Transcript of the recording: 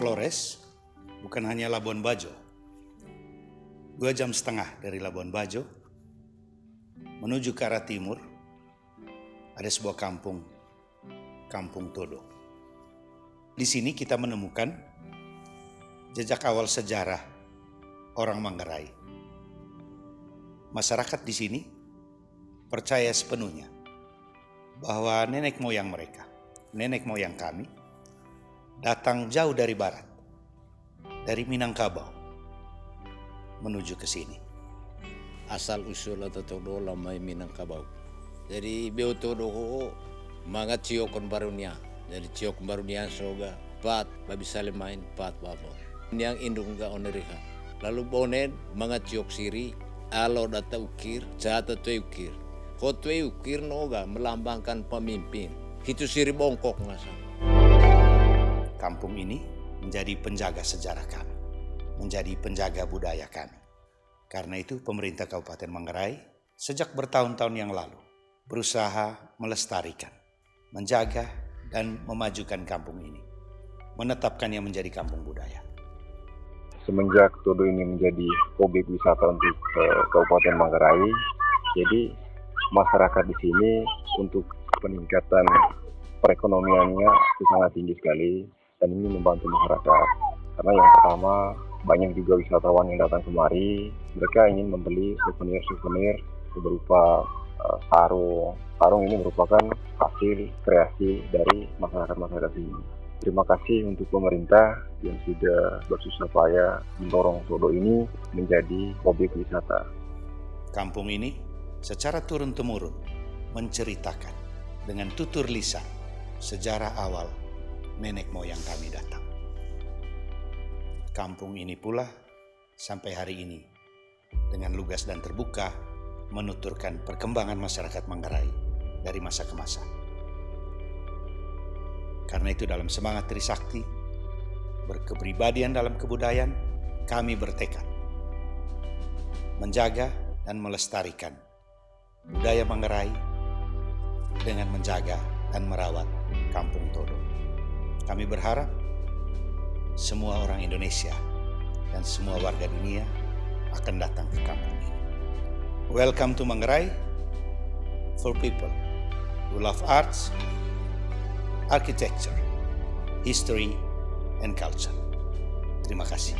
Flores bukan hanya Labuan Bajo. Dua jam setengah dari Labuan Bajo, menuju ke arah timur, ada sebuah kampung, Kampung Todo. Di sini kita menemukan jejak awal sejarah orang Manggarai. Masyarakat di sini percaya sepenuhnya bahwa nenek moyang mereka, nenek moyang kami, datang jauh dari barat, dari Minangkabau, menuju ke sini. asal usul atau todo lamai Minangkabau. Jadi beo todo ho mga ciokon barunya. Jadi ciok barunya soga pat babi main pat babo. Yang indung ga oneriha. Lalu bonen mga ciok siri alo data ukir jata tu ukir. Ko tu ukir noga melambangkan pemimpin. Itu siri bongkok ngasa. Kampung ini menjadi penjaga sejarah kami, menjadi penjaga budaya kami. Karena itu pemerintah Kabupaten Manggarai sejak bertahun-tahun yang lalu berusaha melestarikan, menjaga dan memajukan kampung ini. Menetapkannya menjadi kampung budaya. semenjak Todo ini menjadi objek wisata untuk eh, Kabupaten Manggarai, jadi masyarakat di sini untuk peningkatan perekonomiannya sangat tinggi sekali dan ini membantu masyarakat. Karena yang pertama banyak juga wisatawan yang datang kemari, mereka ingin membeli souvenir-souvenir berupa eh, sarung. Sarung ini merupakan hasil kreasi dari masyarakat-masyarakat sini. Terima kasih untuk pemerintah yang sudah bersusah payah mendorong Todo ini menjadi objek wisata. Kampung ini secara turun-temurun menceritakan dengan tutur lisan sejarah awal nenek moyang kami datang. Kampung ini pula sampai hari ini dengan lugas dan terbuka menuturkan perkembangan masyarakat Manggarai dari masa ke masa. Karena itu dalam semangat Trisakti, berkepribadian dalam kebudayaan, kami bertekad menjaga dan melestarikan budaya Manggarai dengan menjaga dan merawat Kampung Todo. Kami berharap semua orang Indonesia dan semua warga dunia akan datang ke kampung ini. Welcome to Manggarai for people who love arts, architecture, history, and culture. Terima kasih.